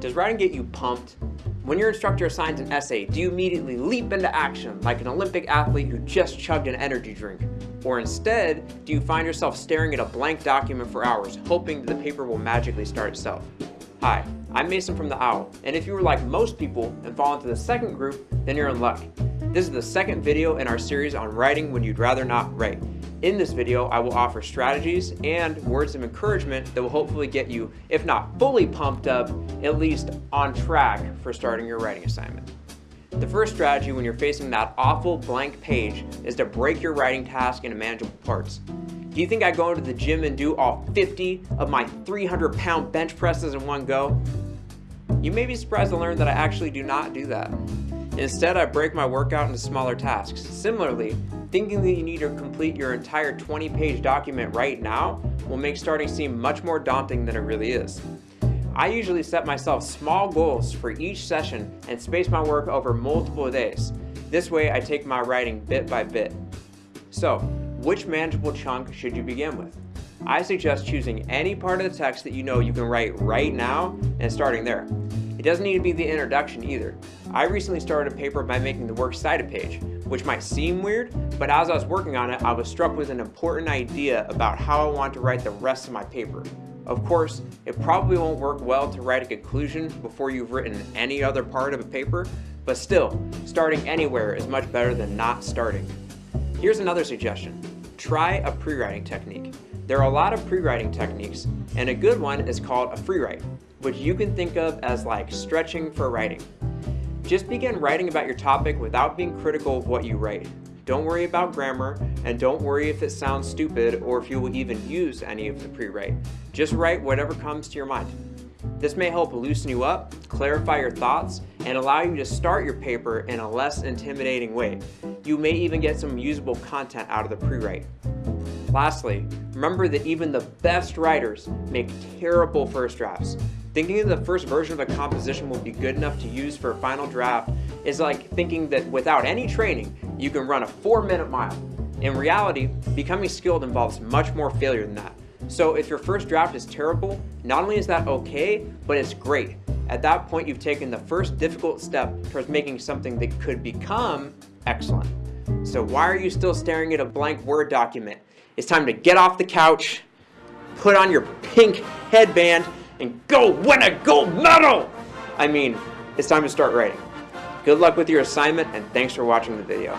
Does writing get you pumped? When your instructor assigns an essay, do you immediately leap into action like an Olympic athlete who just chugged an energy drink? Or instead, do you find yourself staring at a blank document for hours, hoping that the paper will magically start itself? Hi, I'm Mason from The Owl, and if you were like most people and fall into the second group, then you're in luck. This is the second video in our series on writing when you'd rather not write. In this video, I will offer strategies and words of encouragement that will hopefully get you, if not fully pumped up, at least on track for starting your writing assignment. The first strategy when you're facing that awful blank page is to break your writing task into manageable parts. Do you think I go into the gym and do all 50 of my 300 pound bench presses in one go? You may be surprised to learn that I actually do not do that. Instead, I break my workout into smaller tasks. Similarly, thinking that you need to complete your entire 20 page document right now will make starting seem much more daunting than it really is. I usually set myself small goals for each session and space my work over multiple days. This way I take my writing bit by bit. So, which manageable chunk should you begin with? I suggest choosing any part of the text that you know you can write right now and starting there. It doesn't need to be the introduction either. I recently started a paper by making the works cited page, which might seem weird, but as I was working on it, I was struck with an important idea about how I want to write the rest of my paper. Of course, it probably won't work well to write a conclusion before you've written any other part of a paper, but still, starting anywhere is much better than not starting. Here's another suggestion. Try a pre-writing technique. There are a lot of pre-writing techniques, and a good one is called a free write, which you can think of as like stretching for writing. Just begin writing about your topic without being critical of what you write. Don't worry about grammar, and don't worry if it sounds stupid or if you will even use any of the pre-write. Just write whatever comes to your mind. This may help loosen you up, clarify your thoughts, and allow you to start your paper in a less intimidating way. You may even get some usable content out of the pre-write. Lastly, remember that even the best writers make terrible first drafts. Thinking that the first version of a composition will be good enough to use for a final draft is like thinking that without any training, you can run a four minute mile. In reality, becoming skilled involves much more failure than that. So if your first draft is terrible, not only is that okay, but it's great. At that point, you've taken the first difficult step towards making something that could become excellent. So why are you still staring at a blank Word document? It's time to get off the couch, put on your pink headband, and go win a gold medal! I mean, it's time to start writing. Good luck with your assignment, and thanks for watching the video.